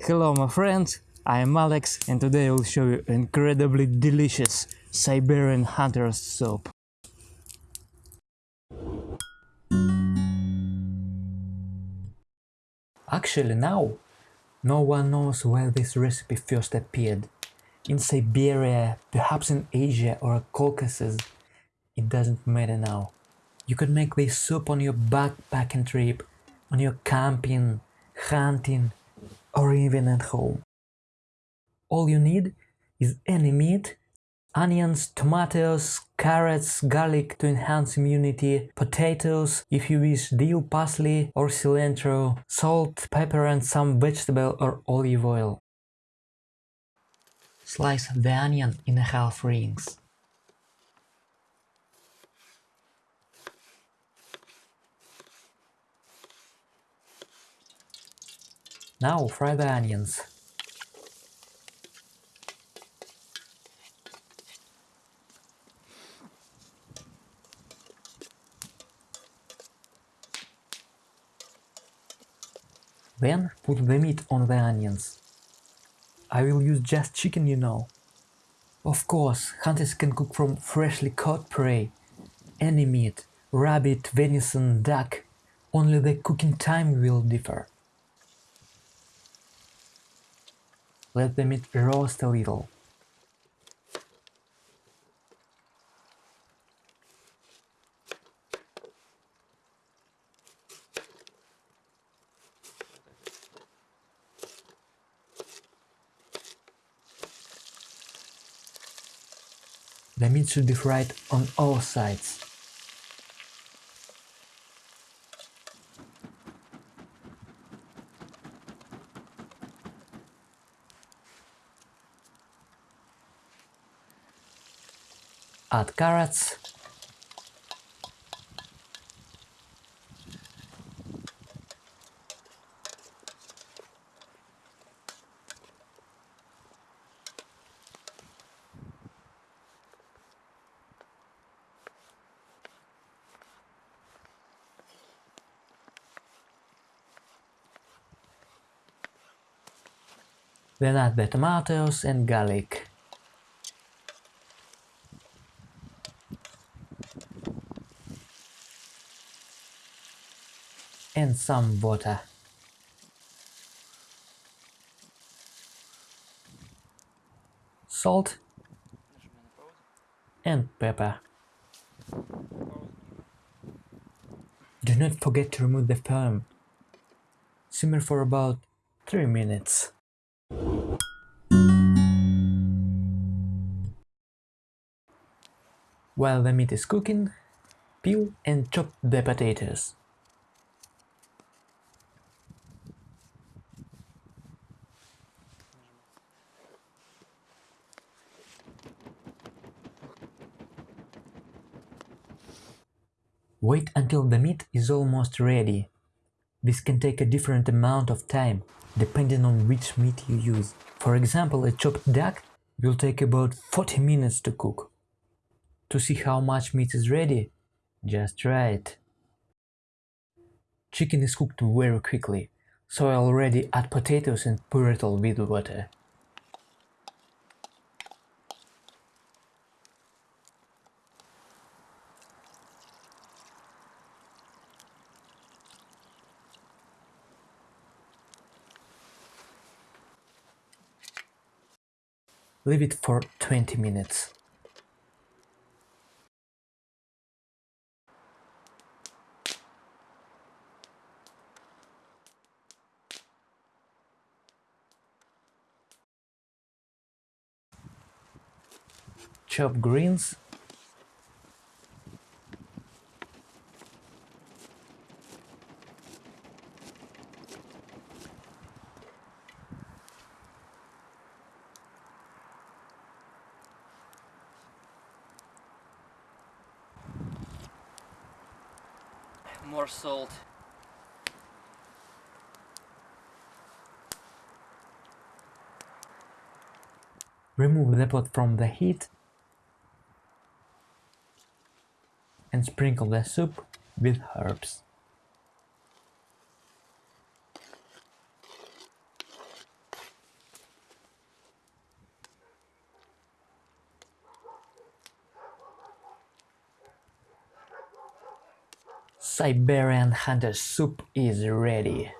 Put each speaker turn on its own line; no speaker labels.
Hello my friends, I am Alex and today I will show you incredibly delicious Siberian Hunter's soup. Actually now, no one knows where this recipe first appeared. In Siberia, perhaps in Asia or Caucasus, it doesn't matter now. You could make this soup on your backpacking trip, on your camping, hunting, or even at home. All you need is any meat, onions, tomatoes, carrots, garlic to enhance immunity, potatoes, if you wish dill, parsley or cilantro, salt, pepper and some vegetable or olive oil. Slice the onion in half rings. Now fry the onions. Then put the meat on the onions. I will use just chicken, you know. Of course, hunters can cook from freshly caught prey. Any meat, rabbit, venison, duck, only the cooking time will differ. Let the meat roast a little. The meat should be fried on all sides. Add carrots. Then add the tomatoes and garlic. And some water. Salt and pepper. Do not forget to remove the foam. Simmer for about 3 minutes. While the meat is cooking, peel and chop the potatoes. Wait until the meat is almost ready. This can take a different amount of time, depending on which meat you use. For example, a chopped duck will take about 40 minutes to cook. To see how much meat is ready, just try it. Chicken is cooked very quickly, so I already add potatoes and puree it all with water. Leave it for 20 minutes. Chop greens
more salt.
Remove the pot from the heat and sprinkle the soup with herbs. Siberian hunter soup is ready.